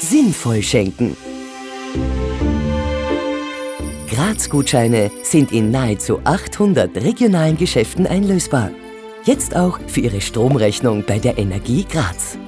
sinnvoll schenken. Graz-Gutscheine sind in nahezu 800 regionalen Geschäften einlösbar. Jetzt auch für Ihre Stromrechnung bei der Energie Graz.